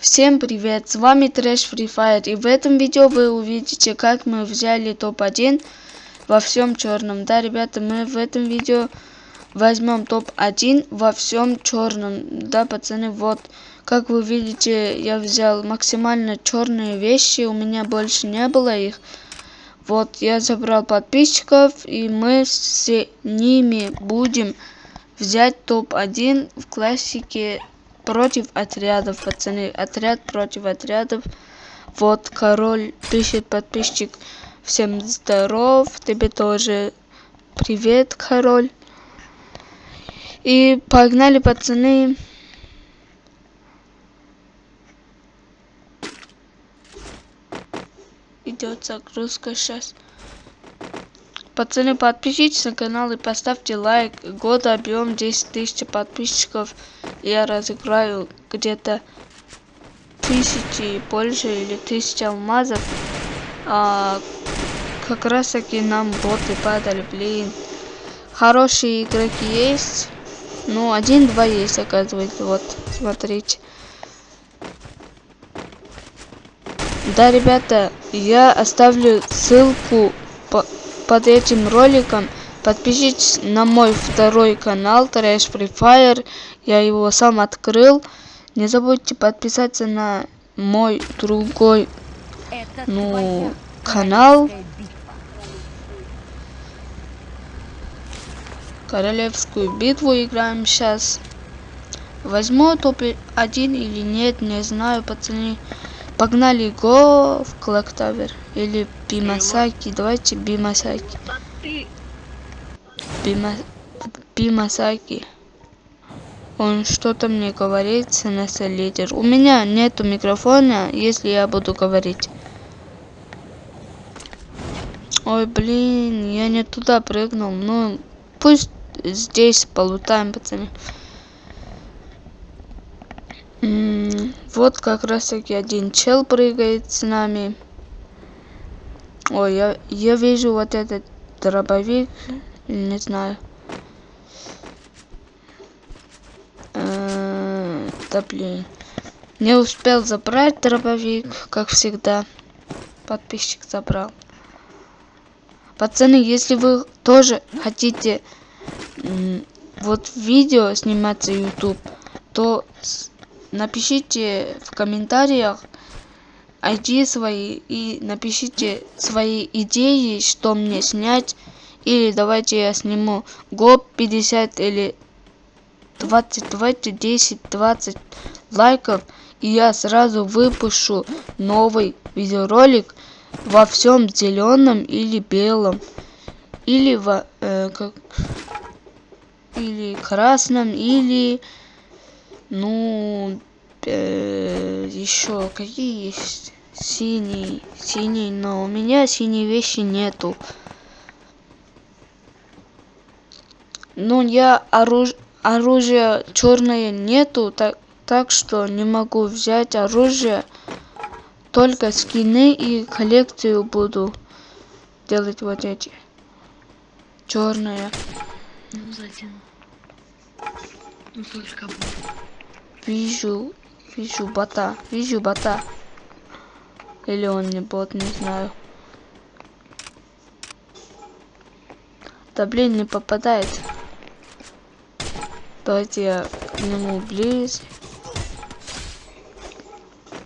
Всем привет, с вами Трэш Free Fire и в этом видео вы увидите как мы взяли топ-1 во всем черном. Да, ребята, мы в этом видео возьмем топ-1 во всем черном. Да, пацаны, вот, как вы видите, я взял максимально черные вещи, у меня больше не было их. Вот, я забрал подписчиков и мы с ними будем взять топ-1 в классике против отрядов, пацаны. Отряд против отрядов. Вот король пишет подписчик. Всем здоров. Тебе тоже привет, король. И погнали, пацаны. Идет загрузка сейчас. Пацаны, подпишитесь на канал и поставьте лайк. Год объем 10 тысяч подписчиков. Я разыграю где-то тысячи больше или тысячи алмазов. А, как раз таки нам боты падали, блин. Хорошие игроки есть. Ну, один-два есть, оказывается. Вот, смотрите. Да, ребята, я оставлю ссылку по под этим роликом подпишитесь на мой второй канал Trash Free Fire. Я его сам открыл. Не забудьте подписаться на мой другой ну, канал. Королевскую битву играем сейчас. Возьму топ-1 или нет, не знаю, пацаны. Погнали го в Клоктавер. Или Бимасаки. Давайте Бимасаки. Бима... Бимасаки. Он что-то мне говорит, СНС лидер. У меня нету микрофона, если я буду говорить. Ой, блин, я не туда прыгнул. Ну, пусть здесь полутаем, пацаны. Вот как раз таки один чел прыгает с нами. Ой, я, я вижу вот этот дробовик. Не знаю. Э, да блин. Не успел забрать дробовик, как всегда. Подписчик забрал. Пацаны, если вы тоже хотите вот видео сниматься YouTube, то напишите в комментариях ID свои и напишите свои идеи, что мне снять. Или давайте я сниму гоп 50 или 20, давайте 10, 20 лайков. И я сразу выпущу новый видеоролик во всем зеленом или белом. Или во, э, как, или красном, или ну, э, еще какие есть? Синий, синий, но у меня синей вещи нету. Ну, я оруж... оружия черное нету, так, так что не могу взять оружие. Только скины и коллекцию буду делать вот эти. Черная. Ну, затем. Ну, только будет. Вижу, вижу бота, вижу бота. Или он не бот, не знаю. Да блин, не попадает. Давайте я к нему ближе.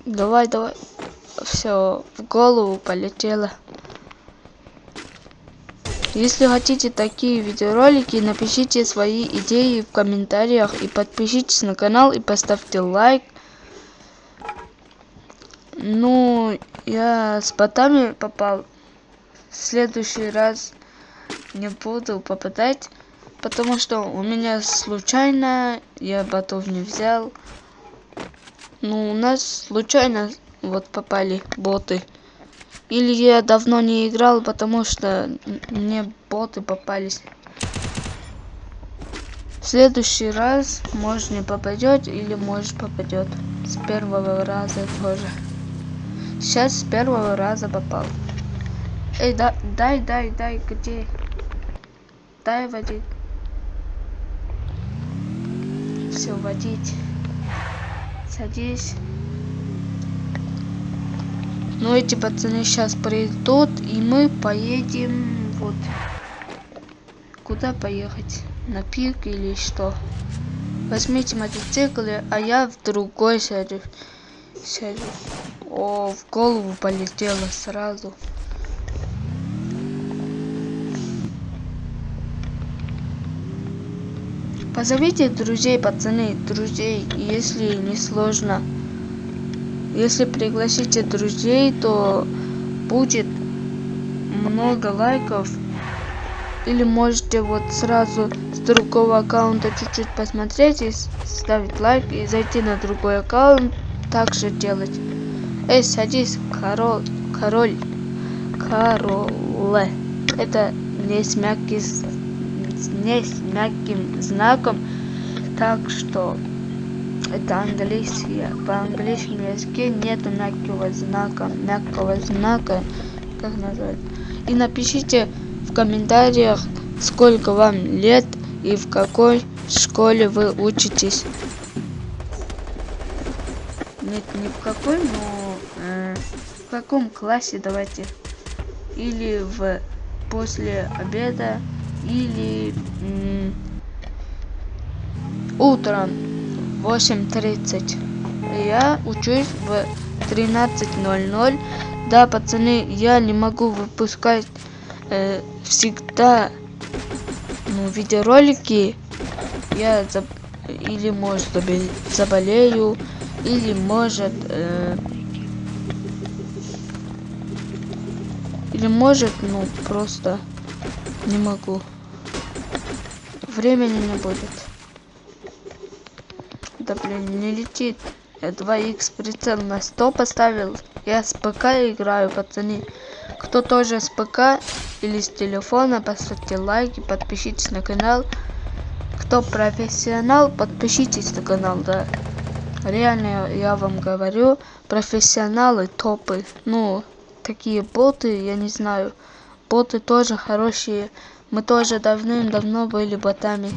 Давай, давай. Все, в голову полетело. Если хотите такие видеоролики, напишите свои идеи в комментариях и подпишитесь на канал и поставьте лайк. Ну, я с ботами попал. В следующий раз не буду попадать, потому что у меня случайно я ботов не взял. Ну, у нас случайно вот попали боты. Или я давно не играл, потому что мне боты попались. В следующий раз, может не попадет, или может попадет. С первого раза тоже. Сейчас с первого раза попал. Эй, да, дай, дай, дай, где? Дай водить. Все, водить. Садись. Но эти пацаны сейчас придут, и мы поедем вот. Куда поехать? На пик или что? Возьмите мотоциклы, а я в другой сяду. сяду. О, в голову полетело сразу. Позовите друзей, пацаны, друзей, если не сложно. Если пригласите друзей, то будет много лайков. Или можете вот сразу с другого аккаунта чуть-чуть посмотреть и ставить лайк и зайти на другой аккаунт, также делать. Эй, садись, король, король, короле. Это не с мягкий не с мягким знаком, так что это английский. По английскому языке нету мягкого знака, мягкого знака, как назвать. И напишите в комментариях, сколько вам лет и в какой школе вы учитесь. Нет, не в какой, но э, в каком классе давайте. Или в после обеда или утром 8.30. Я учусь в 13.00. Да, пацаны, я не могу выпускать э, всегда ну, видеоролики. Я заб... или может заболею, или может э, или может ну просто не могу времени не будет. Да блин, не летит. Я 2х прицел на 100 поставил. Я с ПК играю, пацаны. Кто тоже с ПК или с телефона, поставьте лайки, подпишитесь на канал. Кто профессионал, подпишитесь на канал, да. Реально, я вам говорю, профессионалы топы. Ну, такие боты, я не знаю. Боты тоже хорошие. Мы тоже давным-давно были ботами.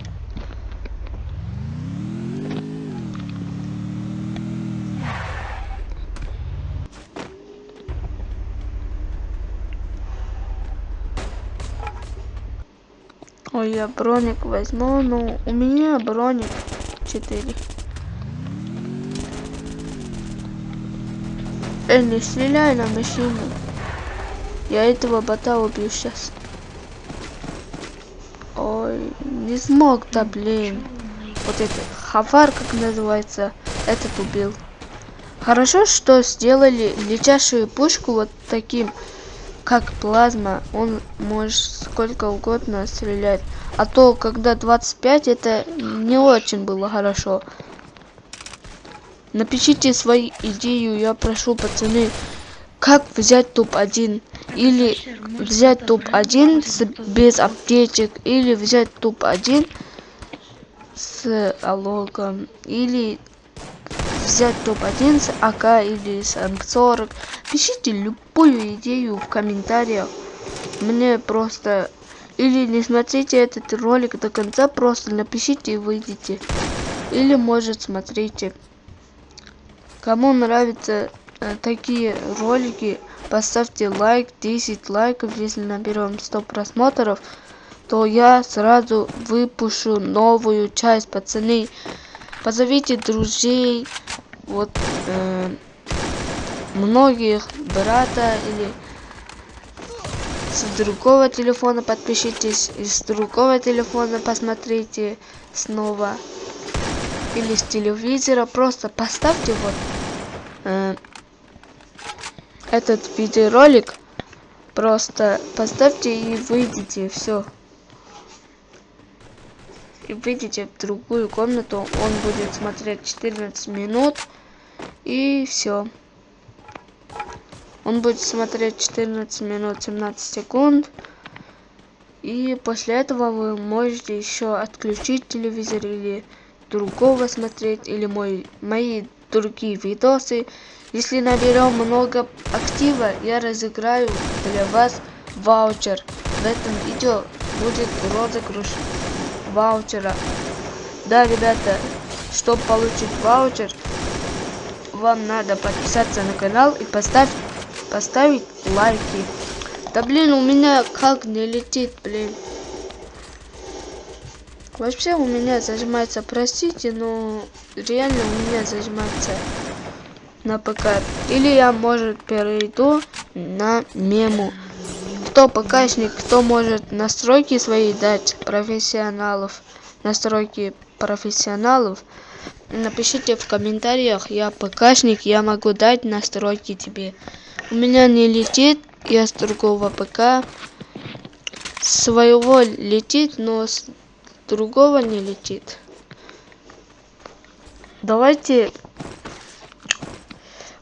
Ой, я броник возьму, ну у меня броник 4. Эй, не стреляй на машину. Я этого бота убью сейчас. Ой, не смог, да блин. Вот это хавар, как называется, этот убил. Хорошо, что сделали летящую пушку вот таким, как плазма. Он может сколько угодно стрелять. А то, когда 25, это не очень было хорошо. Напишите свою идею, я прошу, пацаны, как взять топ-1 или взять топ-1 без аптечек или взять топ-1 с алогом или взять топ-1 с АК или с МК-40 пишите любую идею в комментариях. Мне просто или не смотрите этот ролик до конца просто напишите и выйдите. Или может смотрите. Кому нравятся э, такие ролики поставьте лайк 10 лайков. Если наберем 100 просмотров то я сразу выпущу новую часть пацаны позовите друзей вот э, многих брата или с другого телефона подпишитесь из другого телефона посмотрите снова или с телевизора. Просто поставьте вот э, этот видеоролик просто поставьте и выйдите все и выйдите в другую комнату. Он будет смотреть 14 минут и все он будет смотреть 14 минут 17 секунд. И после этого вы можете еще отключить телевизор или другого смотреть или мой мои другие видосы. Если наберем много актива, я разыграю для вас ваучер. В этом видео будет розыгрыш ваучера. Да, ребята, чтобы получить ваучер, вам надо подписаться на канал и поставить поставить лайки. Да блин, у меня как не летит, блин. Вообще у меня зажимается, простите, но реально у меня зажимается на ПК. Или я, может, перейду на мему. Кто ПКшник, кто может настройки свои дать профессионалов, настройки профессионалов, напишите в комментариях, я ПКшник, я могу дать настройки тебе. У меня не летит, я с другого ПК. Своего летит, но с другого не летит. Давайте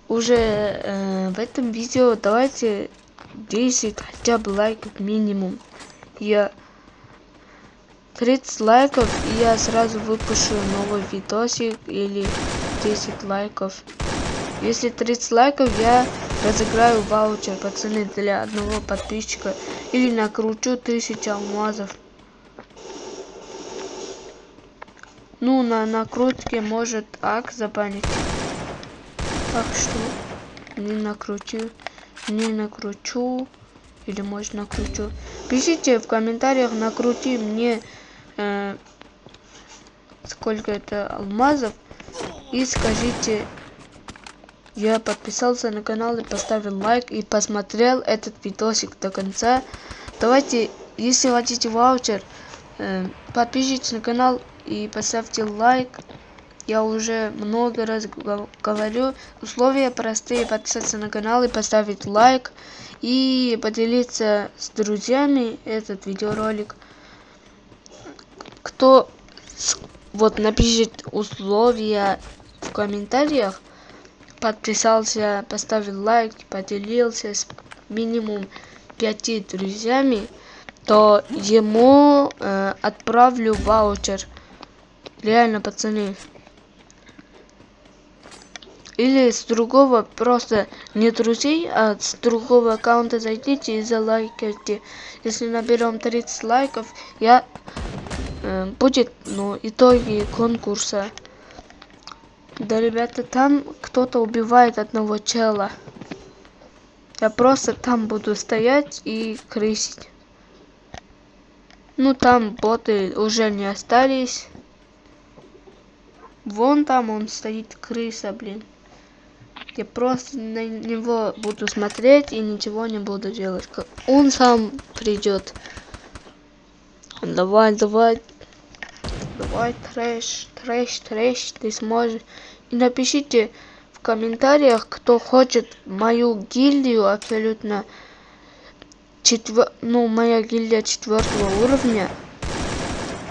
уже э, в этом видео давайте 10 хотя бы лайков минимум. Я 30 лайков и я сразу выпущу новый видосик или 10 лайков. Если 30 лайков я разыграю ваучер пацаны для одного подписчика или накручу 1000 алмазов. Ну на накрутке может ак забанить. Так что не накрутил, не накручу или может накручу. Пишите в комментариях, накрути мне э, сколько это алмазов. И скажите я подписался на канал и поставил лайк и посмотрел этот видосик до конца. Давайте если хотите ваучер э, подпишитесь на канал и поставьте лайк я уже много раз говорю. Условия простые. Подписаться на канал и поставить лайк. И поделиться с друзьями этот видеоролик. Кто вот напишет условия в комментариях, подписался, поставил лайк, поделился с минимум пяти друзьями, то ему э, отправлю ваучер. Реально, пацаны или с другого просто не друзей, а с другого аккаунта зайдите и залайкайте. Если наберем 30 лайков, я э, будет ну итоги конкурса. Да, ребята, там кто-то убивает одного чела. Я просто там буду стоять и крысить. Ну, там боты уже не остались. Вон там он стоит, крыса, блин. Я просто на него буду смотреть и ничего не буду делать. Он сам придет. Давай, давай. Давай, трэш, трэш, трэш, ты сможешь. И напишите в комментариях, кто хочет мою гильдию абсолютно четвер... ну, моя гильдия четвертого уровня.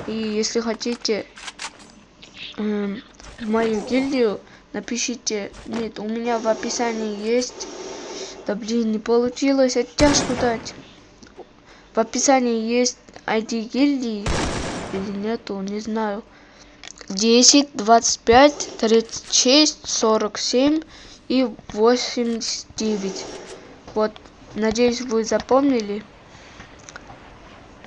И если хотите эм, мою гильдию, напишите. Нет у меня в описании есть. Да блин не получилось. Оттяжку дать. В описании есть ID гильдии или нету не знаю. 10 25 36 47 и 89 вот надеюсь вы запомнили.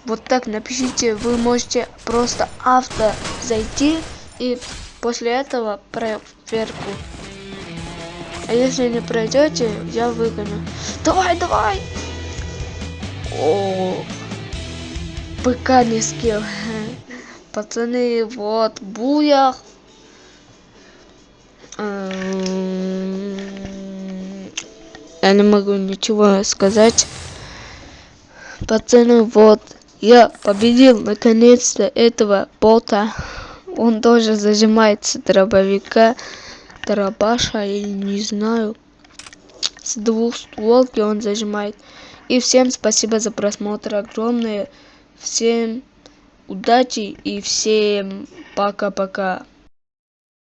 Вот так напишите. Вы можете просто авто зайти и после этого проверку. А если не пройдете, я выгоню. Давай, давай! О, ПК не скилл. Пацаны, вот, буях. Эм, я не могу ничего сказать. Пацаны, вот, я победил наконец-то этого бота он тоже зажимается дробовика дробаша или не знаю. С двух стволки он зажимает. И всем спасибо за просмотр огромное. Всем удачи и всем пока пока